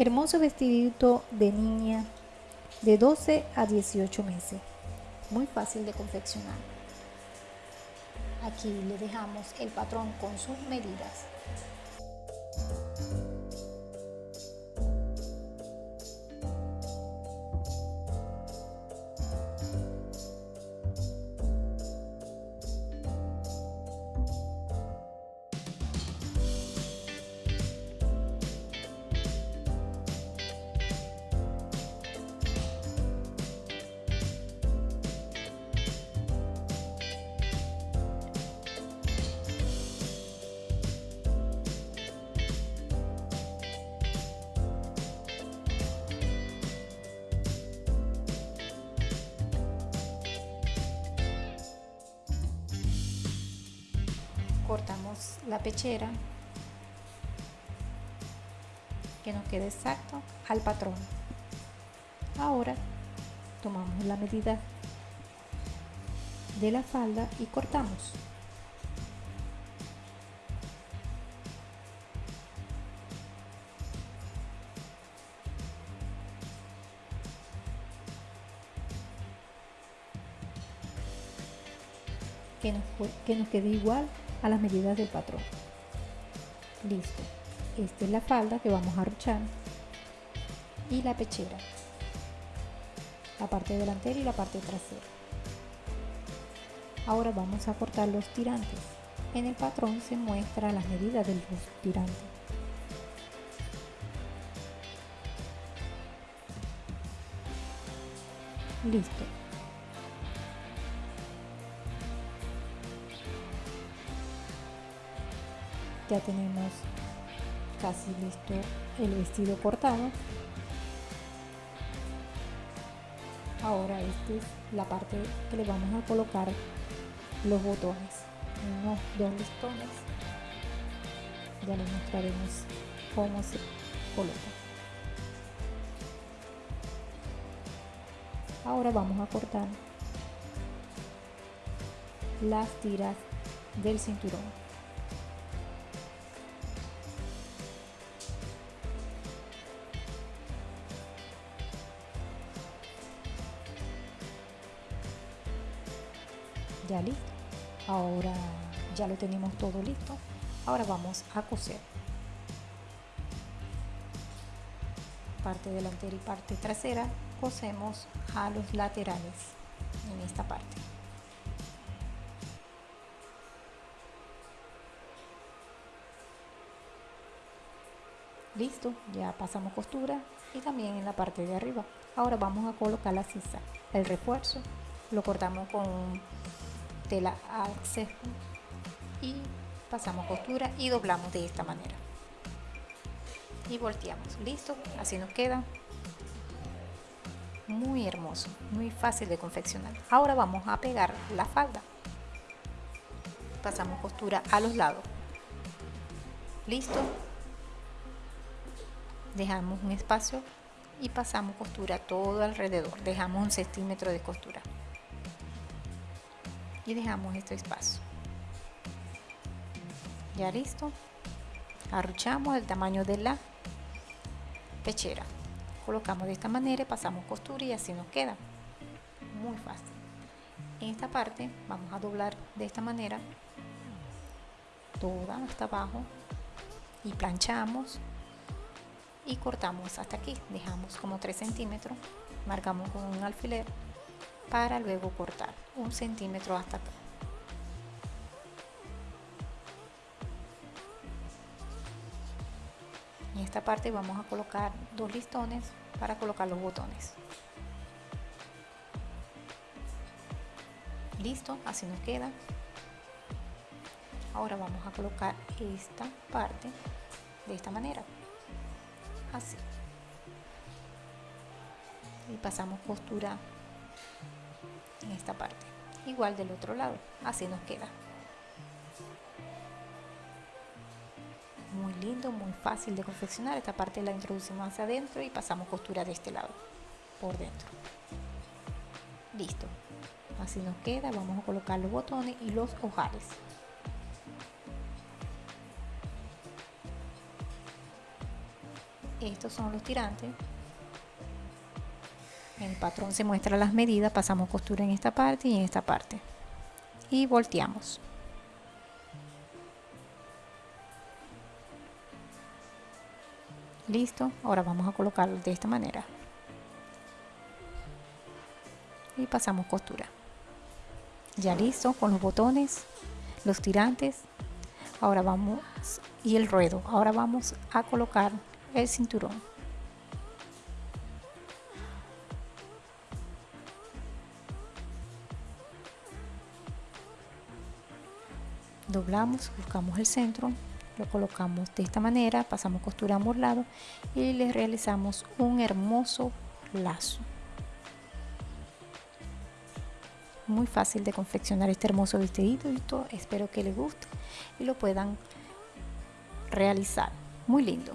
Hermoso vestidito de niña de 12 a 18 meses. Muy fácil de confeccionar. Aquí le dejamos el patrón con sus medidas. Cortamos la pechera que nos quede exacto al patrón. Ahora tomamos la medida de la falda y cortamos. Que nos, que nos quede igual a las medidas del patrón. Listo. Esta es la falda que vamos a ruchar y la pechera. La parte delantera y la parte trasera. Ahora vamos a cortar los tirantes. En el patrón se muestra las medidas de los tirantes. Listo. Ya tenemos casi listo el vestido cortado. Ahora esta es la parte que le vamos a colocar los botones. Unos dos listones ya les mostraremos cómo se coloca. Ahora vamos a cortar las tiras del cinturón ya listo. Ahora ya lo tenemos todo listo. Ahora vamos a coser. Parte delantera y parte trasera cosemos a los laterales en esta parte. Listo ya pasamos costura y también en la parte de arriba. Ahora vamos a colocar la sisa. El refuerzo lo cortamos con tela y pasamos costura y doblamos de esta manera. Y volteamos. Listo así nos queda. Muy hermoso muy fácil de confeccionar. Ahora vamos a pegar la falda. Pasamos costura a los lados. Listo. Dejamos un espacio y pasamos costura todo alrededor. Dejamos un centímetro de costura y dejamos este espacio. Ya listo. Arruchamos el tamaño de la pechera. Colocamos de esta manera pasamos costura y así nos queda. Muy fácil. En esta parte vamos a doblar de esta manera toda hasta abajo y planchamos y cortamos hasta aquí. Dejamos como 3 centímetros marcamos con un alfiler para luego cortar un centímetro hasta acá. En esta parte vamos a colocar dos listones para colocar los botones. Listo así nos queda. Ahora vamos a colocar esta parte de esta manera así. Y pasamos costura esta parte. Igual del otro lado. Así nos queda. Muy lindo muy fácil de confeccionar. Esta parte la introducimos hacia adentro y pasamos costura de este lado por dentro. Listo. Así nos queda. Vamos a colocar los botones y los ojales. Estos son los tirantes el patrón se muestra las medidas pasamos costura en esta parte y en esta parte. Y volteamos. Listo ahora vamos a colocarlo de esta manera. Y pasamos costura. Ya listo con los botones los tirantes. Ahora vamos y el ruedo. Ahora vamos a colocar el cinturón doblamos buscamos el centro lo colocamos de esta manera pasamos costura a lado y le realizamos un hermoso lazo. Muy fácil de confeccionar este hermoso vestidito espero que les guste y lo puedan realizar. Muy lindo